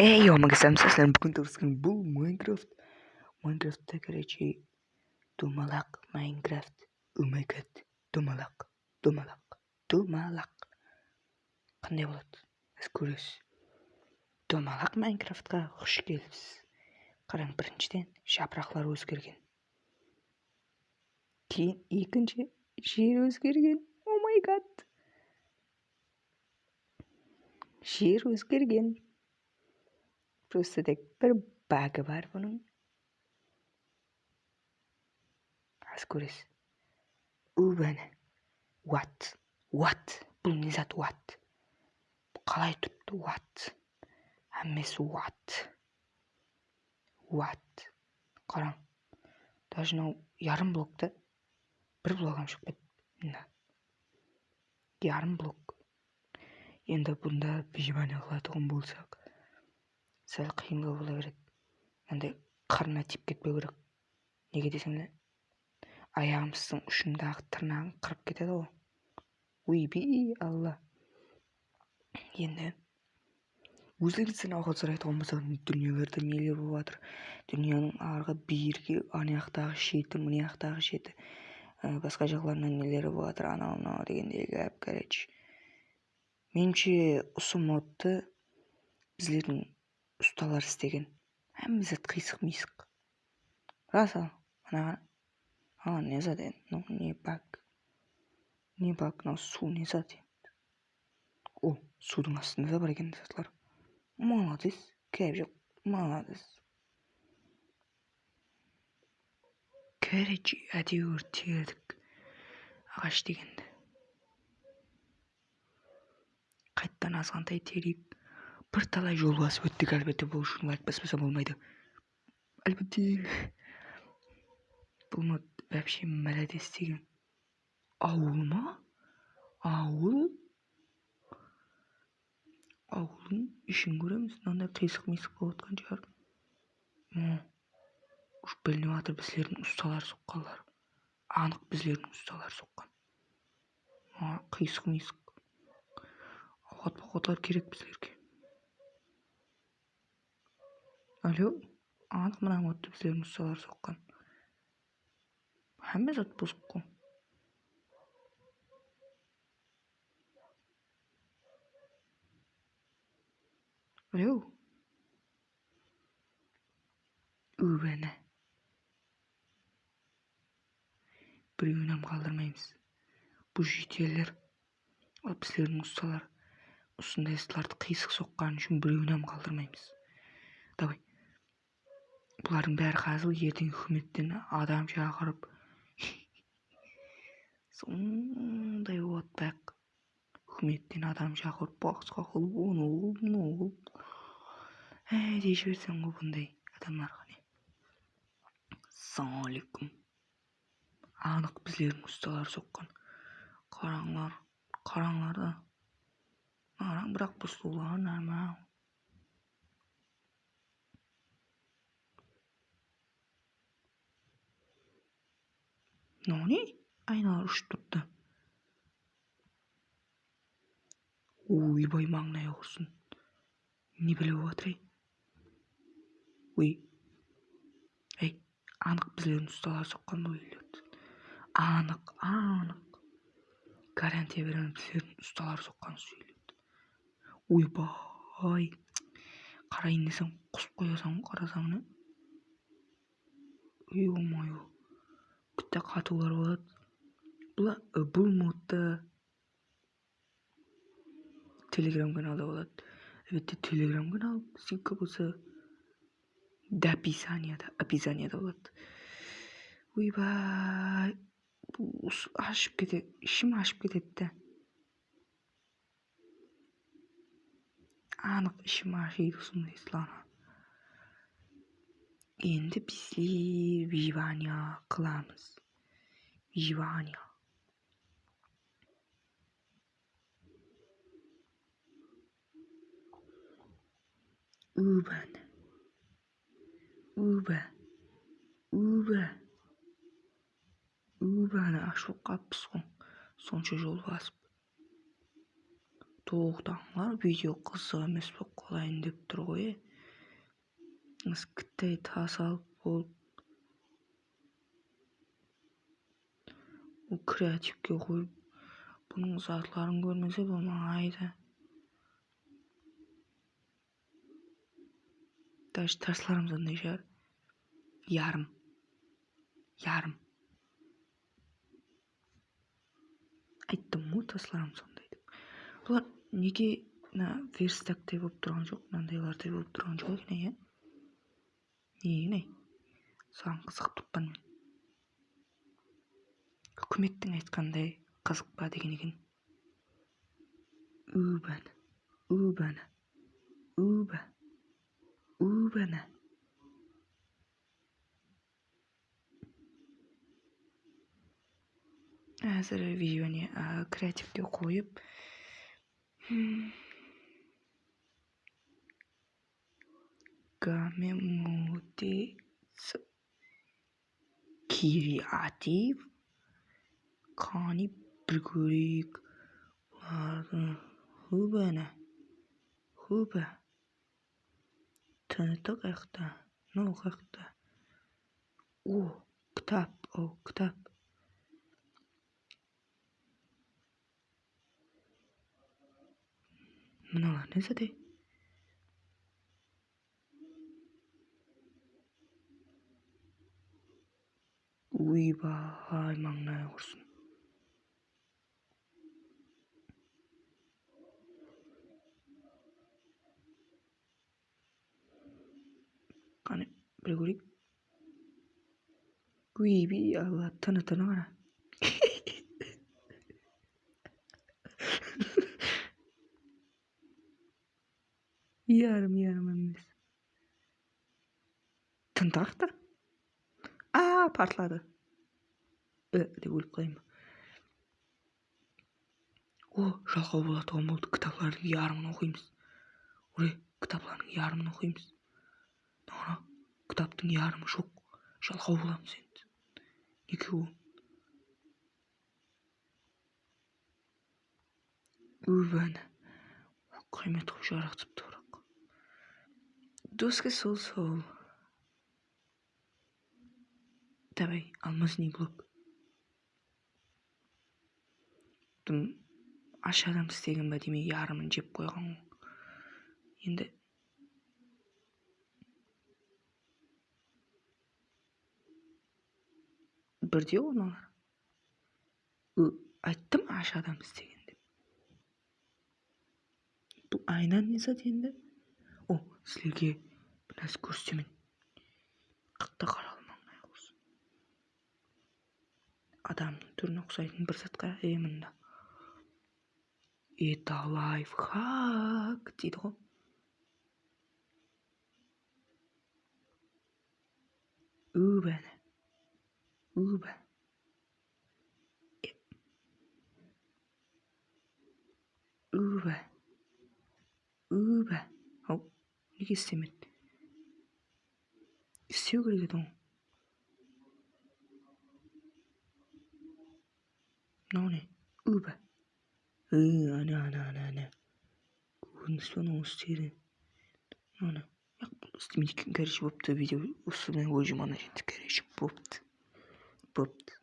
Эй, омагасам саслан бүгін тұрысқан бұл Майнкрафт. Майнкрафтта, короче, домалақ Майнкрафт. О май гад, домалақ, домалақ, домалақ. Қандай болады? Сіз көресіз. Домалақ Майнкрафтқа қош келіпсіз. Қараң, біріншіден жапырақлар өзгерген. Кейін екінші жер өзгерген. О май гад. Жер өзгерген тек бір багы бар бұның аз көресіз өбәні уат уат бұл не зат уат қалай тұрыпты уат әммесі уат уат қараң даже мынау ярым блокты бір блогам шығып кетті ярым блок енді бұнда выживание қылатын болсақ сәл қиындау бола береді. Мынандай қарнына тиіп кетпеу керек. Неге десеңдер аяғымыздың ұшындағы тырнағын қырып кетеді ғой. Ойби алла. Енді өздеріңізден ауқат сұрайтын болсақ дүниелерде нелер болып жатыр. Дүнияның арғы бергі ана жақтағы шеті мына жақтағы шеті ә, басқа жақтарынан нелер болып жатыр анау мынау дегендей короче меніңше осы модты біздердің ұсталар істеген. Зат қисық мисық. Рас ал ана. Не зат енді ну не бак. Не бак мынау су не зат о судың астында да бар екен затлар молодец жоқ молодец. Короче әйтеуір тердік ағаш дегенді. Қайтадан азғантай терейік бірталай жол басып өттік әлбетте бұл үшін лайк баспасам болмайды. Әлбетте бұл вообще молодец деген ауыл ма? Ауыл? Ауылдың ішін көреміз мынандай қисық мисық болып жатқан шығар. Уж білініп жатыр біздердің ұсталар соққанлар анық біздердің ұсталар соққан. Қисық мисық. Ауқат керек біздерге. Алло анық мына модты біздердің ұсталар соққан hamma zot бұзық қой алло өбәні біреуін қалдырмаймыз бұл жетелер ал біздердің ұсталар осындай ыстыларды қисық соққаны үшін біреуін қалдырмаймыз давай бұлардың бәрі қазір ертең үкіметтен адам шақырып сондай бірақ үкіметтен адам шақырып басқа қылып оны қылып мынау қылып әй дей жіберсең ғой бұндай адамдарға не? Ассалаумағалейкум анық біздердің ұсталар соққан. Қараңлар қараңлар да қараң бірақ бұл сұлулар Nani? Айналар ұшып тұрды ойбай маңнай құрсын не біліп жатыр ей ой әй анық біздердің ұсталар соққан үйлерді анық анық гарантия беремін біздердің ұсталар соққан үйлерді ойбай қарайын десем құсып қоясың қарасаң не ой мое күтті қатулар болады бұл бұл модта телеграм каналда болады әлбетте телеграм канал ссылка болса до описанияда описанияда болады ойбай ашып кете ішім ашып кетеді да анық ішім ашиды сондай слана енді біздер виживание қыламыз виживание убан уба уба убаны ашып қалыппыз ғой сонша жол басып тоқтаңдар видео қызық емес болып қалайын деп тұр ғой кіттай тас алып болып креативке қойып бұның заттыларын көрмесе болмайды даже тастарымыз андай шығар ярым ярым айттым ғой тастарым сондай деп бұлар неге мына верстактай болып тұрған жоқ мынандайлардай болып тұрған жоқ екен иә неге соған қызығып тұрмын мен үкіметтің айтқандай қызық па деген екен. Убана убана уба убана әзір видеоны креативке қойып гамемутец креатив қане бір көрейік бұлардың хубана хуба тнт қаяқта мынау қаяқта о кітап о кітап мыналар не зате ойбай маңнай құрсын қане бір көрейік алла тыны тыны қара ярым ярым емес тынтақ та а партлады э деп өліп қалайын ба о бала туған болды кітаплардың ярымын оқимыз уре кітаплардың ана кітаптың ярымы жоқ жалқау боламыз енді ол өбәні қиямет қылып жаратыпты бірақ доска сол сол. Давай алмазный блок аш адам істеген ба демей ярымын жеп қойған енді бірде ғой мыналар айттым аш адам істеген деп. Бұл айна не зат енді? О сіздерге бір нәрсе көрсетемін. Қатты қаралмаңай адамның түріне ұқсайтын бір затқа е мында. Это лайфхак дейді ғой. Убәні уба уба уба ау неге істемеді істеу керек еді ғой мынау не уба ана ана ана ана көрдіңіз ба мынау істеген ана істемейді екен короче болыпты видео осымен ой жаман короче болыпты болыпты